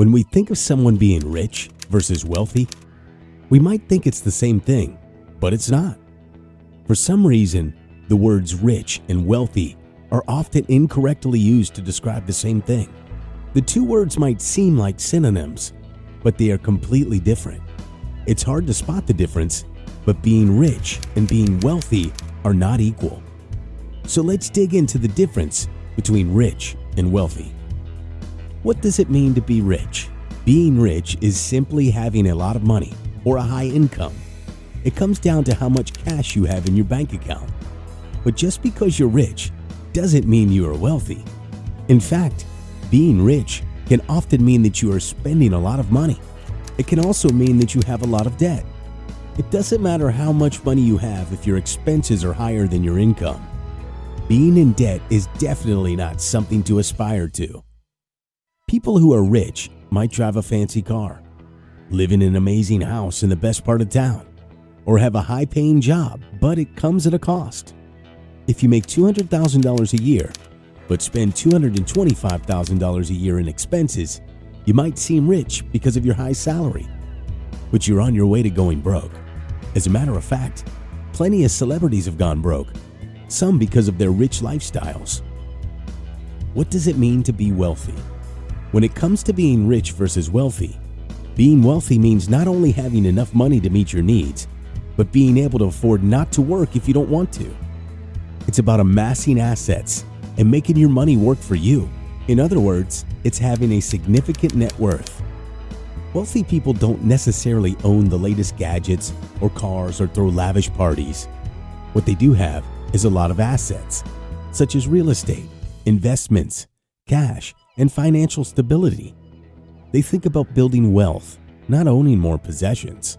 When we think of someone being rich versus wealthy, we might think it's the same thing, but it's not. For some reason, the words rich and wealthy are often incorrectly used to describe the same thing. The two words might seem like synonyms, but they are completely different. It's hard to spot the difference, but being rich and being wealthy are not equal. So let's dig into the difference between rich and wealthy. What does it mean to be rich? Being rich is simply having a lot of money or a high income. It comes down to how much cash you have in your bank account. But just because you're rich doesn't mean you are wealthy. In fact, being rich can often mean that you are spending a lot of money. It can also mean that you have a lot of debt. It doesn't matter how much money you have if your expenses are higher than your income. Being in debt is definitely not something to aspire to. People who are rich might drive a fancy car, live in an amazing house in the best part of town, or have a high paying job, but it comes at a cost. If you make $200,000 a year, but spend $225,000 a year in expenses, you might seem rich because of your high salary, but you're on your way to going broke. As a matter of fact, plenty of celebrities have gone broke, some because of their rich lifestyles. What does it mean to be wealthy? When it comes to being rich versus wealthy, being wealthy means not only having enough money to meet your needs, but being able to afford not to work if you don't want to. It's about amassing assets and making your money work for you. In other words, it's having a significant net worth. Wealthy people don't necessarily own the latest gadgets or cars or throw lavish parties. What they do have is a lot of assets, such as real estate, investments, cash, and financial stability. They think about building wealth, not owning more possessions.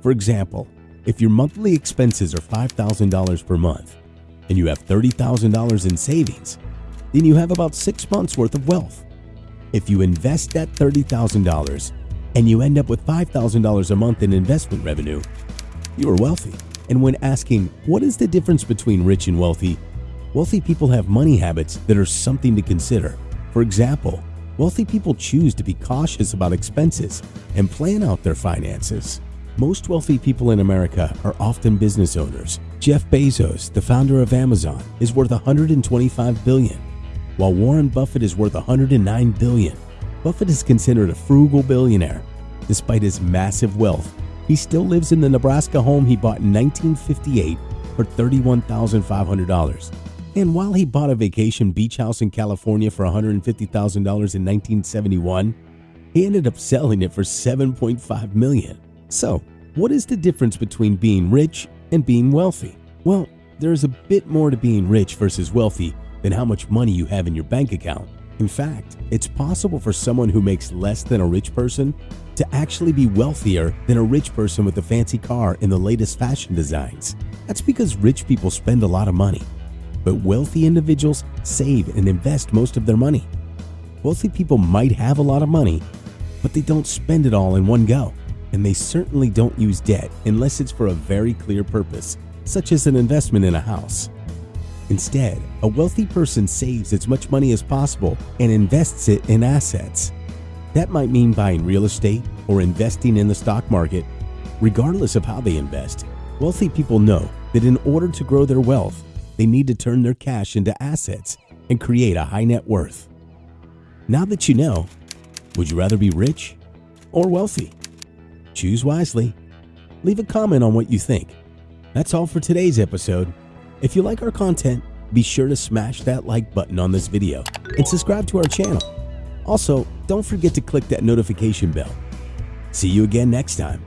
For example, if your monthly expenses are $5,000 per month and you have $30,000 in savings, then you have about six months worth of wealth. If you invest that $30,000 and you end up with $5,000 a month in investment revenue, you are wealthy. And when asking what is the difference between rich and wealthy, wealthy people have money habits that are something to consider. For example, wealthy people choose to be cautious about expenses and plan out their finances. Most wealthy people in America are often business owners. Jeff Bezos, the founder of Amazon, is worth 125 billion, while Warren Buffett is worth 109 billion. Buffett is considered a frugal billionaire. Despite his massive wealth, he still lives in the Nebraska home he bought in 1958 for $31,500. And while he bought a vacation beach house in California for $150,000 in 1971, he ended up selling it for 7.5 million. So, what is the difference between being rich and being wealthy? Well, there is a bit more to being rich versus wealthy than how much money you have in your bank account. In fact, it's possible for someone who makes less than a rich person to actually be wealthier than a rich person with a fancy car and the latest fashion designs. That's because rich people spend a lot of money but wealthy individuals save and invest most of their money. Wealthy people might have a lot of money, but they don't spend it all in one go, and they certainly don't use debt unless it's for a very clear purpose, such as an investment in a house. Instead, a wealthy person saves as much money as possible and invests it in assets. That might mean buying real estate or investing in the stock market. Regardless of how they invest, wealthy people know that in order to grow their wealth, they need to turn their cash into assets and create a high net worth. Now that you know, would you rather be rich or wealthy? Choose wisely. Leave a comment on what you think. That's all for today's episode. If you like our content, be sure to smash that like button on this video and subscribe to our channel. Also, don't forget to click that notification bell. See you again next time.